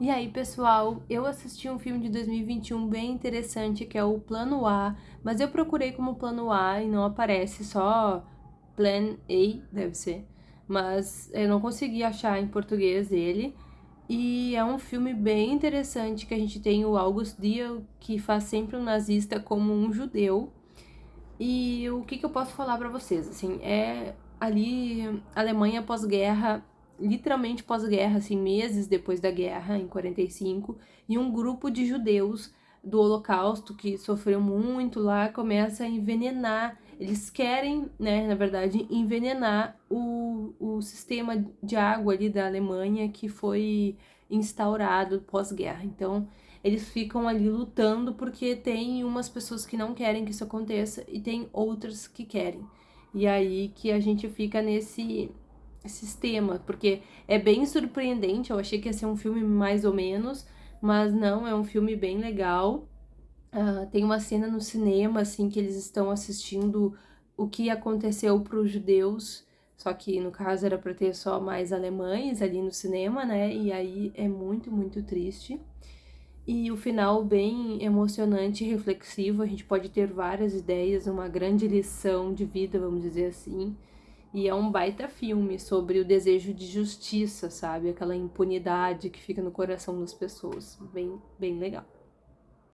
E aí, pessoal, eu assisti um filme de 2021 bem interessante que é o Plano A, mas eu procurei como Plano A e não aparece, só Plan A, deve ser. Mas eu não consegui achar em português ele. E é um filme bem interessante que a gente tem o August Diel, que faz sempre um nazista como um judeu. E o que, que eu posso falar para vocês? Assim, é ali Alemanha pós-guerra literalmente pós-guerra, assim, meses depois da guerra, em 45, e um grupo de judeus do Holocausto que sofreu muito lá começa a envenenar. Eles querem, né, na verdade, envenenar o, o sistema de água ali da Alemanha que foi instaurado pós-guerra. Então, eles ficam ali lutando porque tem umas pessoas que não querem que isso aconteça e tem outras que querem. E aí que a gente fica nesse sistema, porque é bem surpreendente, eu achei que ia ser um filme mais ou menos, mas não, é um filme bem legal. Uh, tem uma cena no cinema, assim, que eles estão assistindo o que aconteceu para os judeus, só que no caso era para ter só mais alemães ali no cinema, né? E aí é muito, muito triste. E o final bem emocionante e reflexivo, a gente pode ter várias ideias, uma grande lição de vida, vamos dizer assim. E é um baita filme sobre o desejo de justiça, sabe? Aquela impunidade que fica no coração das pessoas. Bem, bem legal.